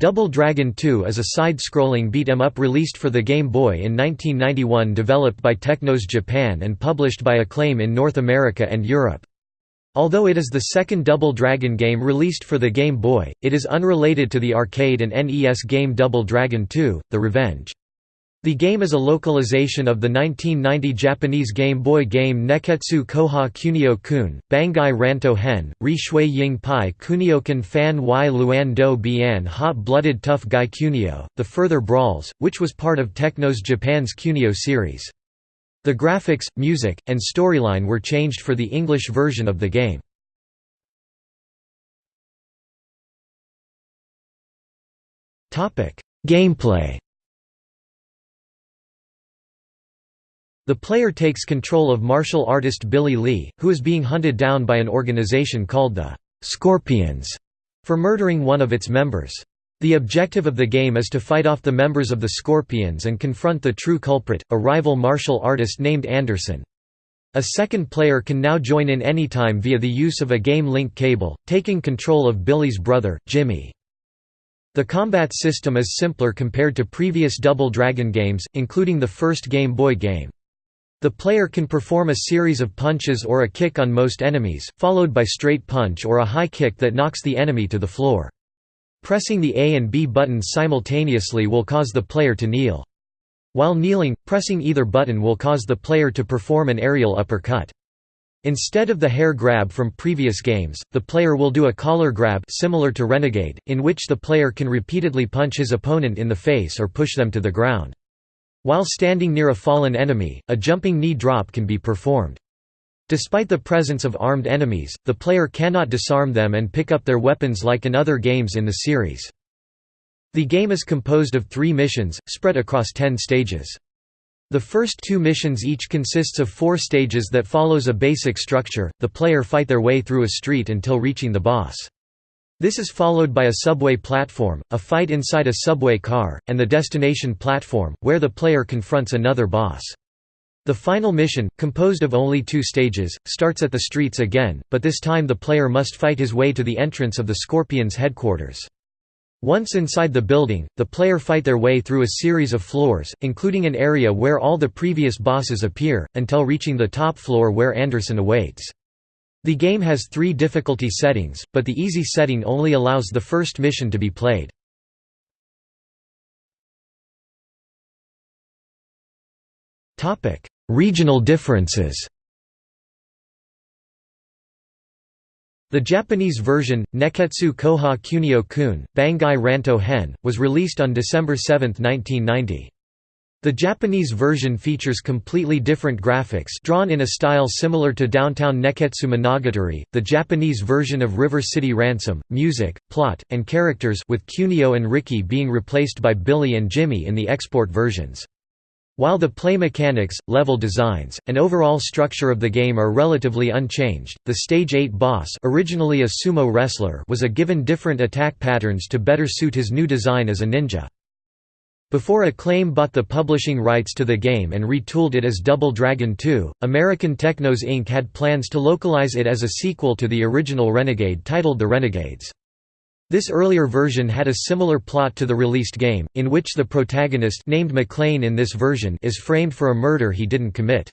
Double Dragon 2 is a side-scrolling beat-em-up released for the Game Boy in 1991 developed by Technos Japan and published by Acclaim in North America and Europe. Although it is the second Double Dragon game released for the Game Boy, it is unrelated to the arcade and NES game Double Dragon 2, The Revenge. The game is a localization of the 1990 Japanese Game Boy game Nekketsu Koha Kunio Kun, Bangai Ranto Hen, Ri Shui Ying Pai Kuniokan Fan Y Luan Do Bian Hot Blooded Tough Guy Kunio, The Further Brawls, which was part of Technos Japan's Kunio series. The graphics, music, and storyline were changed for the English version of the game. Gameplay The player takes control of martial artist Billy Lee, who is being hunted down by an organization called the Scorpions for murdering one of its members. The objective of the game is to fight off the members of the Scorpions and confront the true culprit, a rival martial artist named Anderson. A second player can now join in anytime via the use of a game link cable, taking control of Billy's brother, Jimmy. The combat system is simpler compared to previous Double Dragon games, including the first Game Boy game. The player can perform a series of punches or a kick on most enemies, followed by straight punch or a high kick that knocks the enemy to the floor. Pressing the A and B buttons simultaneously will cause the player to kneel. While kneeling, pressing either button will cause the player to perform an aerial uppercut. Instead of the hair grab from previous games, the player will do a collar grab similar to Renegade, in which the player can repeatedly punch his opponent in the face or push them to the ground. While standing near a fallen enemy, a jumping knee drop can be performed. Despite the presence of armed enemies, the player cannot disarm them and pick up their weapons like in other games in the series. The game is composed of three missions, spread across ten stages. The first two missions each consists of four stages that follows a basic structure, the player fight their way through a street until reaching the boss. This is followed by a subway platform, a fight inside a subway car, and the destination platform, where the player confronts another boss. The final mission, composed of only two stages, starts at the streets again, but this time the player must fight his way to the entrance of the Scorpions' headquarters. Once inside the building, the player fight their way through a series of floors, including an area where all the previous bosses appear, until reaching the top floor where Anderson awaits. The game has three difficulty settings, but the easy setting only allows the first mission to be played. Regional differences The Japanese version, Nekketsu Koha Kunio Kun, Bangai Ranto Hen, was released on December 7, 1990. The Japanese version features completely different graphics drawn in a style similar to Downtown Nekketsu Monogatari, the Japanese version of River City Ransom, music, plot, and characters with Kunio and Riki being replaced by Billy and Jimmy in the export versions. While the play mechanics, level designs, and overall structure of the game are relatively unchanged, the Stage 8 boss originally a sumo wrestler was a given different attack patterns to better suit his new design as a ninja. Before Acclaim bought the publishing rights to the game and retooled it as Double Dragon 2, American Technos Inc. had plans to localize it as a sequel to the original Renegade titled The Renegades. This earlier version had a similar plot to the released game, in which the protagonist named McClane in this version is framed for a murder he didn't commit.